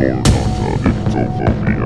You're not a dictophobia.